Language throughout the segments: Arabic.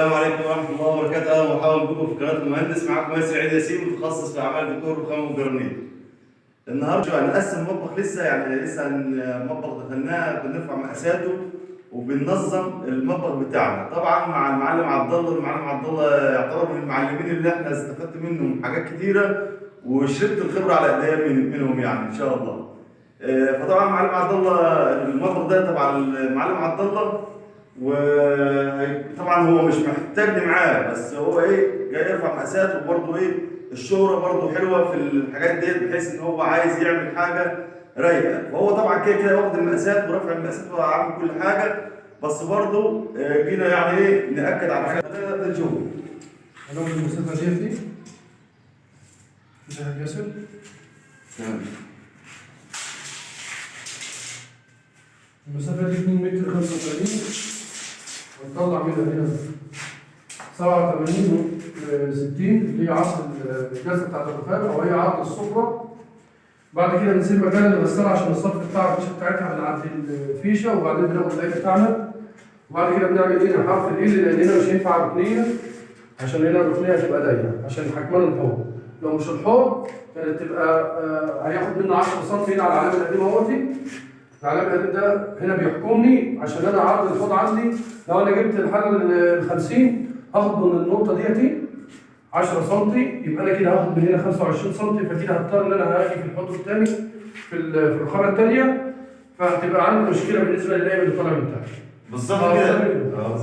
السلام عليكم ورحمة الله وبركاته، أهلا ومرحبا بكم في قناة المهندس، معاكم ياسر عيد ياسين متخصص في أعمال ديكور وخام وجرانيت. النهارده هنقسم المطبخ لسه يعني لسه المطبخ دخلناه بنرفع مقاساته وبننظم المطبخ بتاعنا، طبعا مع المعلم عبد الله، المعلم عبد الله يعتبر من المعلمين اللي إحنا استفدت منهم حاجات كتيرة وشربت الخبرة على ايديا من- منهم يعني إن شاء الله. آه، فطبعا المعلم عبد الله المطبخ ده تبع المعلم عبد الله وطبعا هو مش محتاجني معاه بس هو إيه جاي يرفع مقاسات وبرضه إيه الشهرة برضه حلوة في الحاجات ديت بحيث إن هو عايز يعمل حاجة رايقة. فهو طبعا كده كده واخد المقاسات ورافع المقاسات وعامل كل حاجة بس برضه آه، جينا يعني إيه نأكد على خلينا نبدأ نشوف المسافة ديت دي مسافة ياسر تمام المسافة دي 2 متر 85 ونطلع منها هنا 87 و 60 اللي هي عرض الجلسة بتاعت الرفاق أو هي عرض السفرة بعد كده بنسيب مكان الغسالة عشان الصف بتاع الفيشة بتاعتها من عند الفيشة وبعدين بناخد الأي بتاعنا. وبعد كده بنعمل هنا حرف ال لأن هنا مش هينفع ركنية عشان هنا الركنية هتبقى ضيقة عشان حجمان الحوض. لو مش الحوض كانت تبقى آه، هياخد منه 10 سم هنا على العلامة القديمة أهوتي. العلامة القديم ده هنا بيحكمني عشان أنا عرض الحوض عندي لو أنا جبت الحل ال 50 هاخد من النقطة ديتي 10 سم يبقى أنا كده هاخد من هنا 25 سم فكده هضطر إن أنا هاجي في الحوض الثاني في ال- في الرخامة الثانية فهتبقى عندي مشكلة بالنسبة للقايم اللي طالع من تحت. بالظبط آه، كده. آه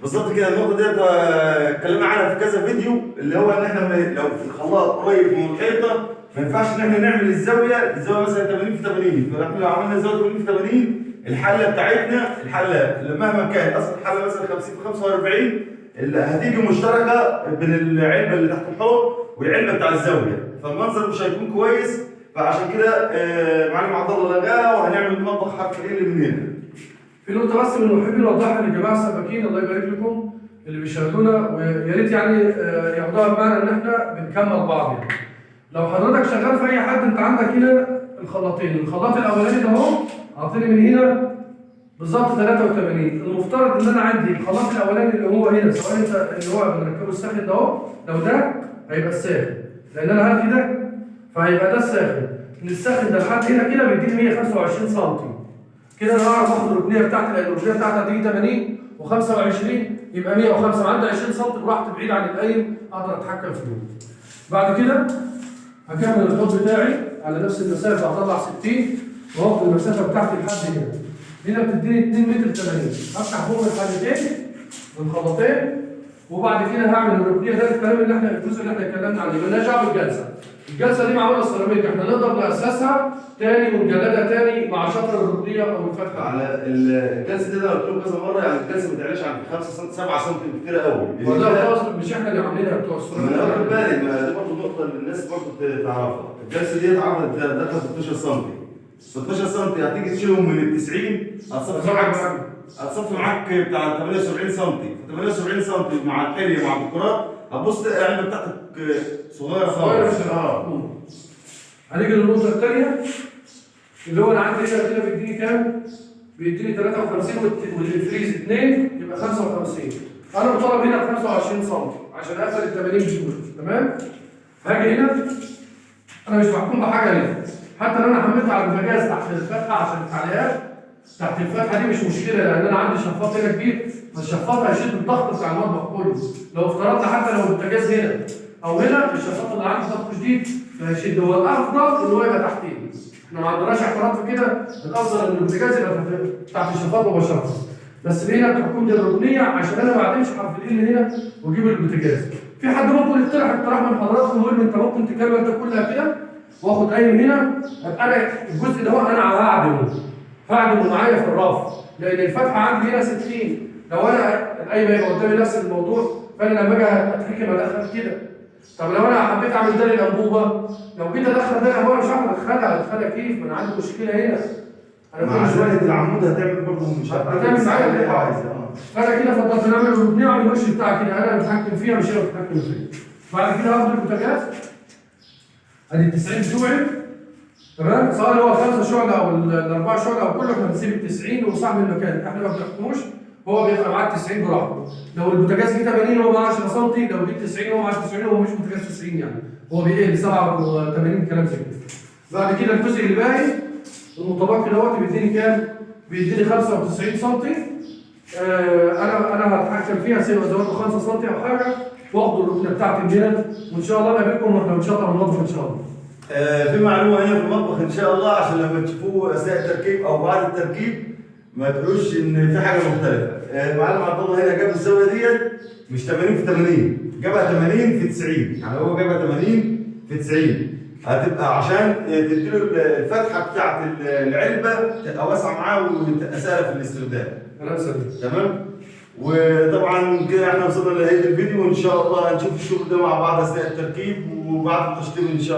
بالظبط كده النقطة ديت آه، اتكلمنا عنها في كذا فيديو اللي هو إن إحنا لو في الخلاط قريب من الحيطة ما ينفعش إن إحنا نعمل الزاوية الزاوية مثلا 80 في 80 فاحنا لو عملنا زاوية 80 في 80 الحلة بتاعتنا الحلة مهما كانت اصل الحلة مثلا 50 في 45 اللي هتيجي مشتركة بين العلبة اللي تحت الحوض والعلبة بتاع الزاوية. فالمنظر مش هيكون كويس فعشان كده آه، معلم عبد الله لغاها وهنعمل مطبخ حرف ال من هنا في نقطة بس من محبين نوضحها للجماعة السباكين الله يبارك لكم اللي بيشاهدونا ويا ريت يعني آه، ياخدوها بمعنى إن إحنا بنكمل بعض يعني. لو حضرتك شغال في أي حد أنت عندك هنا الخلاطين، الخلاط الأولاني ده أهو أعطيني من هنا بالظبط 83 المفترض إن أنا عندي الخلاط الأولاني اللي هو هنا سواء أنت اللي هو بنركبه الساخن ده أهو. لو ده هيبقى الساخن لأن أنا هلغي ده فهيبقى ده الساخن. من الساخن ده لحد هنا كده بيديني 125 سم كده أنا هعرف أخد الركنية بتاعتي لأن الركنية بتاعتي هتيجي 80 و25 يبقى 105 عندي 20 سم براحتي بعيد عن القايم أقدر أتحكم فيهم. بعد كده هكمل الحوض بتاعي على نفس المسافة هطلع 60 وأخد المسافة بتاعتي لحد هنا. هنا بتديني 2 متر 80 هفتح فوق الحلتين والخلاطين وبعد كده هعمل الركنية ده الكلام اللي إحنا الجزء اللي إحنا اتكلمنا عنه مالناش دعوة بالجلسة. الجلسة دي معمولة سيراميك إحنا نقدر نأسسها تاني ونجلدها تاني مع شطر الركنية أو الفتحه. على الجلسة دي أنا قلت لكم كذا مرة يعني الجلسة ما تعلاش عن 5 سم 7 سم كتير قوي والله خلاص مش إحنا اللي عاملينها بتوع ما أنا واخد السيراميك. بالي ما دي برضه نقطة اللي الناس برضه تعرفها الجلسة دي اتعملت دخل 16 سم 16 سم هتيجي تشيلهم من ال 90 هتصفي معاك هتصفي معاك بتاع 78 سم 78 سم مع الحلي مع الديكورات هتبص تلاقي العلبه بتاعتك صغيرة صغيرة خالص مش آه. هنيجي للنقطة الثانية اللي هو أنا عندي هنا كده بيديني كام؟ بيديني 53 والت- والفريز 2 يبقى 55 أنا مطالب هنا ب 25 سم عشان أقفل ال 80 دول تمام؟ هاجي هنا أنا مش محكوم بحاجة هنا. حتى لو أنا حملت على البوتاجاز تحت الفتحة عشان التعليقات تحت الفتحة دي مش مشكلة لأن أنا عندي شفاط هنا كبير. فالشفاط هيشد الضغط بتاع المطبخ كله. لو افترضنا حتى لو البوتاجاز هنا أو هنا الشفاط اللي عندي ضغط شديد فهيشد. هو الأفضل إن هو يبقى تحتيه إحنا ما عندناش اعتراض في كده. الأفضل إن البوتاجاز يبقى تحت- الشفاط مباشرة. بس هنا بتحكم لي الركنية عشان أنا ما اعدمش حرف ال هنا وأجيب البوتاجاز. في حد ممكن يقترح اقتراح من حضراتكم ويقول أنت ممكن تكمل ده كلها كده واخد قايم هنا ابقى أنا الجزء ده هو أنا هعدمه. هعدمه معايا في الرف. لأن الفتحة عندي هنا 60 لو أنا القايمة يبقى قدامي نفس الموضوع فأنا لما أجي اتحكم ادخل كده. طب لو أنا حبيت أعمل ده للأنبوبة؟ لو جيت أدخل ده الانبوبه مش هعرف أدخلها. أدخلها كيف؟ ما أنا عندي مشكلة هنا. أنا كل شوية العمود هتعمل برضه مش هتعمل معايا؟ اللي عايزه آه فأنا كده فضلت نعمل اعمل الوش بتاعي كده. أنا متحكم فيها مش أنا متحكم فيها. بعد كده هاخد البوتاجاز. ادي ال 90 بتوعي تمام؟ سواء هو الخمسه شعله أو ال- الاربعه شعله أو كله إحنا بنسيب ال 90 وصاحب المكان. إحنا ما بنحكموش. هو بيبقى معاه 90 براحته. لو البوتاجاز جه 80 هو معاه 10 سم لو جه 90 هو معاه 90 هو مش بوتاجاز 90 يعني. هو بيقل 87 كلام زي كده. بعد كده الجزء اللي باقي المتبقي دوت بيديني كام؟ بيديني 95 سم آه أنا أنا هتحكم فيها سيبقى ازوده 5 سم أو حاجة. واخد الركنة بتاعتي من هنا وإن شاء الله نقابلكم وإحنا بنشطب المطبخ إن شاء الله. آه، في معلومة هنا في المطبخ إن شاء الله عشان لما تشوفوه أثناء التركيب أو بعد التركيب ما تقولوش إن في حاجة مختلفة. آه، المعلم عبد الله هنا جاب الزاويه ديت مش 80 في 80 جابها 80 في 90 يعني هو جابها 80 في 90 هتبقى عشان تديله الفتحة بتاعت العلبة تبقى واسعة معاه وتبقى سهلة في الاستخدام. كلام سليم تمام؟ وطبعا كده إحنا وصلنا لنهاية الفيديو وإن شاء الله هنشوف الشغل ده مع بعض أثناء التركيب وبعد التشطيب إن شاء الله.